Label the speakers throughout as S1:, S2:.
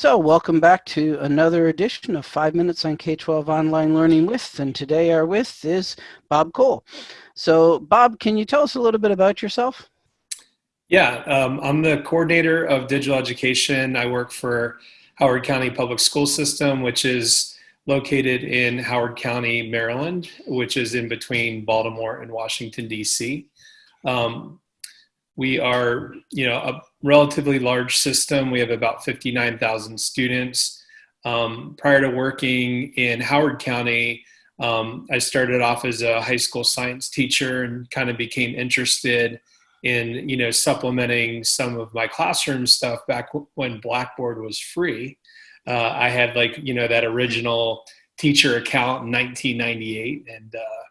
S1: So welcome back to another edition of Five Minutes on K-12 Online Learning With, and today our with is Bob Cole. So Bob, can you tell us a little bit about yourself?
S2: Yeah, um, I'm the coordinator of digital education. I work for Howard County Public School System, which is located in Howard County, Maryland, which is in between Baltimore and Washington, D.C. Um, we are, you know, a relatively large system. We have about 59,000 students. Um, prior to working in Howard County, um, I started off as a high school science teacher and kind of became interested in, you know, supplementing some of my classroom stuff back when Blackboard was free. Uh, I had like, you know, that original teacher account in 1998 and, uh,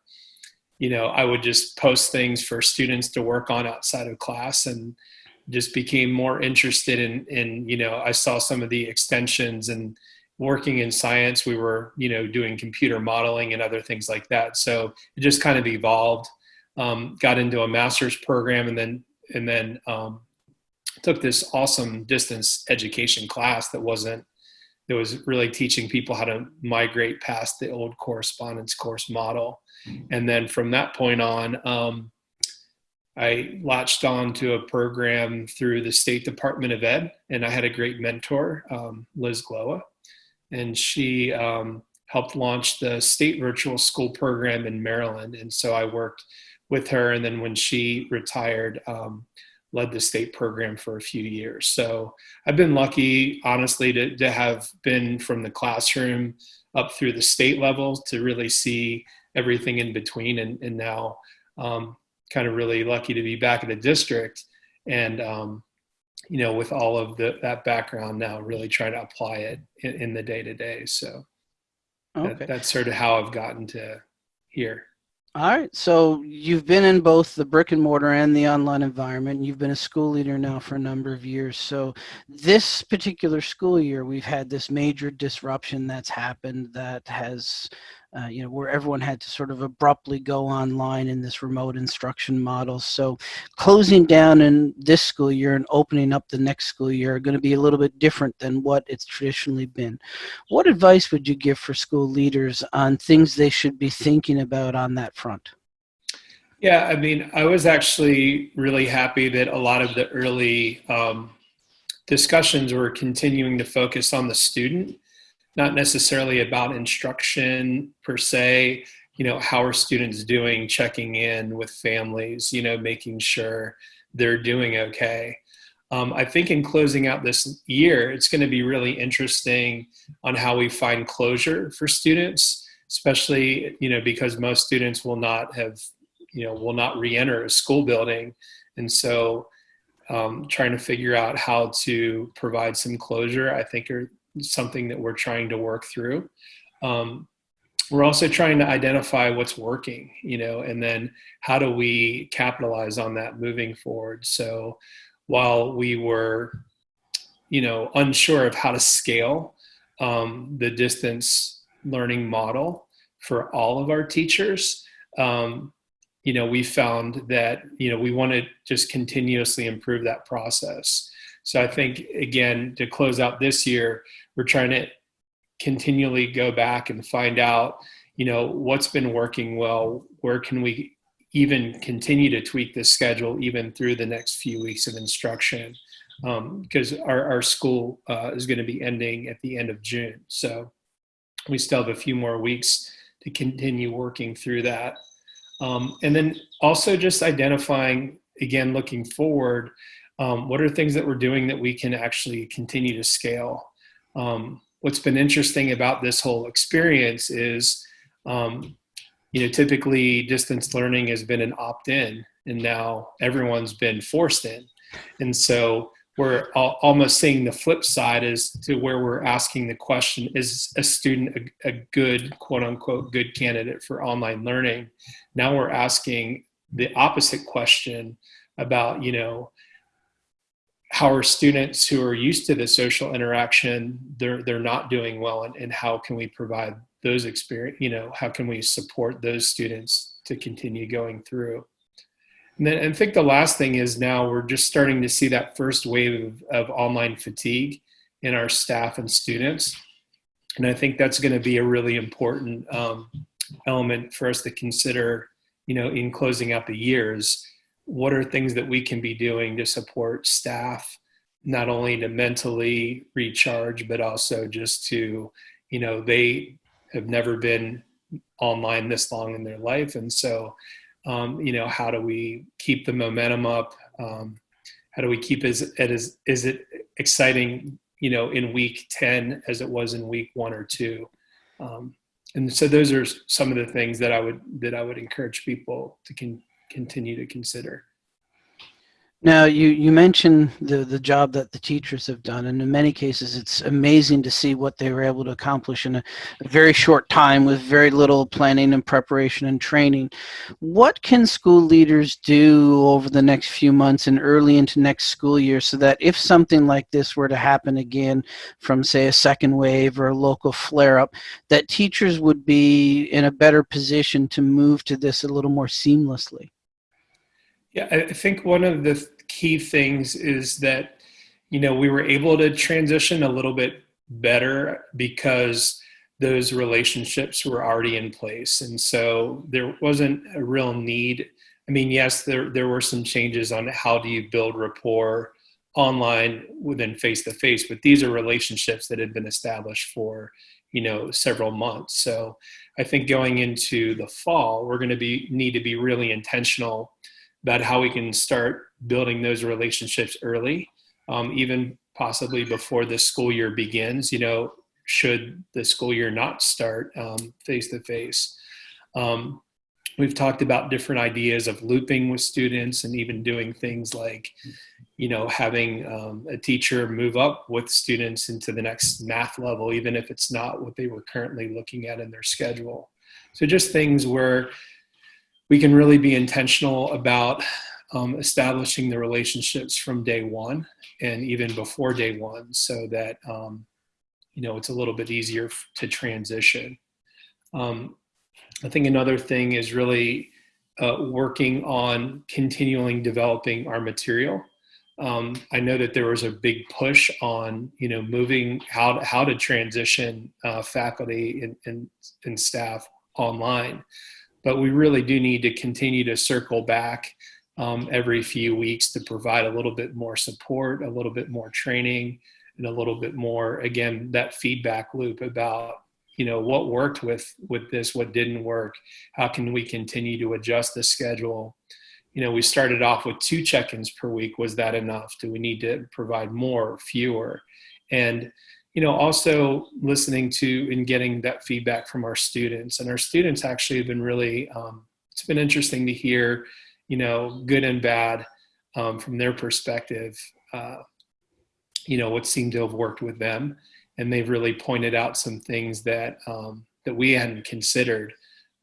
S2: you know, I would just post things for students to work on outside of class and just became more interested in, in, you know, I saw some of the extensions and working in science, we were, you know, doing computer modeling and other things like that. So it just kind of evolved, um, got into a master's program and then, and then um, took this awesome distance education class that wasn't, that was really teaching people how to migrate past the old correspondence course model and then from that point on, um, I latched on to a program through the State Department of Ed, and I had a great mentor, um, Liz Glowa, and she um, helped launch the state virtual school program in Maryland. And so I worked with her, and then when she retired, um, led the state program for a few years. So I've been lucky, honestly, to, to have been from the classroom up through the state level to really see everything in between and, and now um, kind of really lucky to be back in the district and um, you know with all of the, that background now really trying to apply it in, in the day to day so okay. that, that's sort of how I've gotten to here.
S1: All right, so you've been in both the brick and mortar and the online environment. You've been a school leader now for a number of years. So this particular school year, we've had this major disruption that's happened that has uh, you know, where everyone had to sort of abruptly go online in this remote instruction model. So closing down in this school year and opening up the next school year are going to be a little bit different than what it's traditionally been. What advice would you give for school leaders on things they should be thinking about on that front?
S2: Yeah, I mean, I was actually really happy that a lot of the early um, discussions were continuing to focus on the student not necessarily about instruction per se, you know, how are students doing, checking in with families, you know, making sure they're doing okay. Um, I think in closing out this year, it's going to be really interesting on how we find closure for students, especially, you know, because most students will not have, you know, will not re-enter a school building. And so um, trying to figure out how to provide some closure, I think are something that we're trying to work through. Um, we're also trying to identify what's working, you know, and then how do we capitalize on that moving forward. So while we were, you know, unsure of how to scale um, the distance learning model for all of our teachers, um, you know, we found that, you know, we want to just continuously improve that process. So I think, again, to close out this year, we're trying to continually go back and find out, you know, what's been working well, where can we even continue to tweak the schedule even through the next few weeks of instruction because um, our, our school uh, is going to be ending at the end of June. So we still have a few more weeks to continue working through that. Um, and then also just identifying, again, looking forward, um, what are things that we're doing that we can actually continue to scale um, what's been interesting about this whole experience is, um, you know, typically distance learning has been an opt-in and now everyone's been forced in. And so we're almost seeing the flip side is to where we're asking the question, is a student a, a good, quote unquote, good candidate for online learning? Now we're asking the opposite question about, you know, how are students who are used to the social interaction they're they're not doing well and, and how can we provide those experience you know how can we support those students to continue going through and then I think the last thing is now we're just starting to see that first wave of, of online fatigue in our staff and students. And I think that's going to be a really important um, element for us to consider, you know, in closing out the years. What are things that we can be doing to support staff, not only to mentally recharge, but also just to, you know, they have never been online this long in their life. And so, um, you know, how do we keep the momentum up? Um, how do we keep it as, as, is it exciting, you know, in week 10 as it was in week one or two? Um, and so those are some of the things that I would, that I would encourage people to con- continue to consider.
S1: Now, you, you mentioned the, the job that the teachers have done, and in many cases, it's amazing to see what they were able to accomplish in a, a, very short time with very little planning and preparation and training. What can school leaders do over the next few months and early into next school year so that if something like this were to happen again from, say, a second wave or a local flare-up, that teachers would be in a better position to move to this a little more seamlessly?
S2: Yeah, I think one of the key things is that, you know, we were able to transition a little bit better because those relationships were already in place. And so there wasn't a real need. I mean, yes, there, there were some changes on how do you build rapport online within face to face, but these are relationships that had been established for, you know, several months. So I think going into the fall, we're going to be need to be really intentional about how we can start building those relationships early, um, even possibly before the school year begins. You know, should the school year not start face to face. We've talked about different ideas of looping with students and even doing things like, you know, having um, a teacher move up with students into the next math level, even if it's not what they were currently looking at in their schedule. So just things where we can really be intentional about um, establishing the relationships from day one and even before day one so that um, you know it's a little bit easier to transition. Um, i think another thing is really uh, working on continuing developing our material. Um, i know that there was a big push on you know moving how to, how to transition uh, faculty and, and, and staff online but we really do need to continue to circle back um, every few weeks to provide a little bit more support, a little bit more training, and a little bit more, again, that feedback loop about you know what worked with with this what didn't work how can we continue to adjust the schedule? You know we started off with two check-ins per week. Was that enough? Do we need to provide more or fewer? And you know, also listening to and getting that feedback from our students. And our students actually have been really, um, it's been interesting to hear, you know, good and bad um, from their perspective, uh, you know, what seemed to have worked with them. And they've really pointed out some things that, um, that we hadn't considered,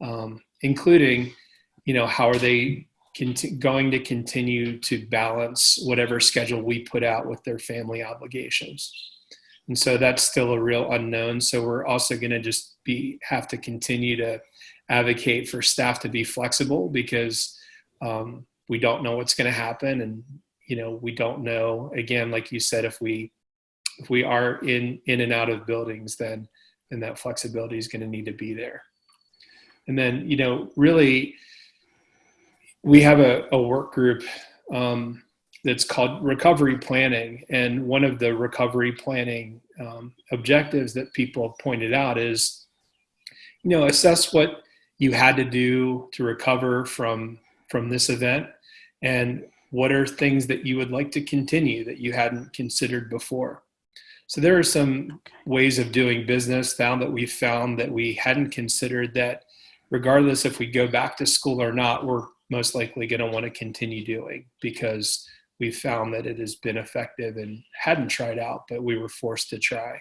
S2: um, including, you know, how are they going to continue to balance whatever schedule we put out with their family obligations. And so that's still a real unknown. So we're also going to just be have to continue to advocate for staff to be flexible because um, we don't know what's going to happen, and you know we don't know. Again, like you said, if we if we are in in and out of buildings, then then that flexibility is going to need to be there. And then you know really we have a, a work group um, that's called recovery planning. And one of the recovery planning um, objectives that people have pointed out is, you know, assess what you had to do to recover from from this event, and what are things that you would like to continue that you hadn't considered before. So there are some ways of doing business found that we found that we hadn't considered that regardless if we go back to school or not, we're most likely going to want to continue doing because we found that it has been effective and hadn't tried out, but we were forced to try.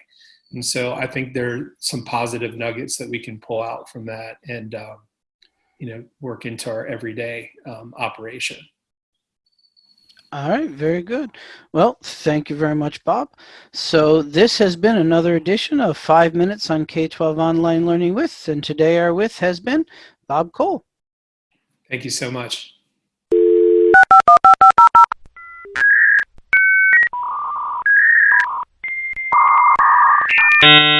S2: And so I think there are some positive nuggets that we can pull out from that and, um, you know, work into our everyday um, operation.
S1: All right, very good. Well, thank you very much, Bob. So this has been another edition of Five Minutes on K-12 Online Learning With, and today our with has been Bob Cole.
S2: Thank you so much. you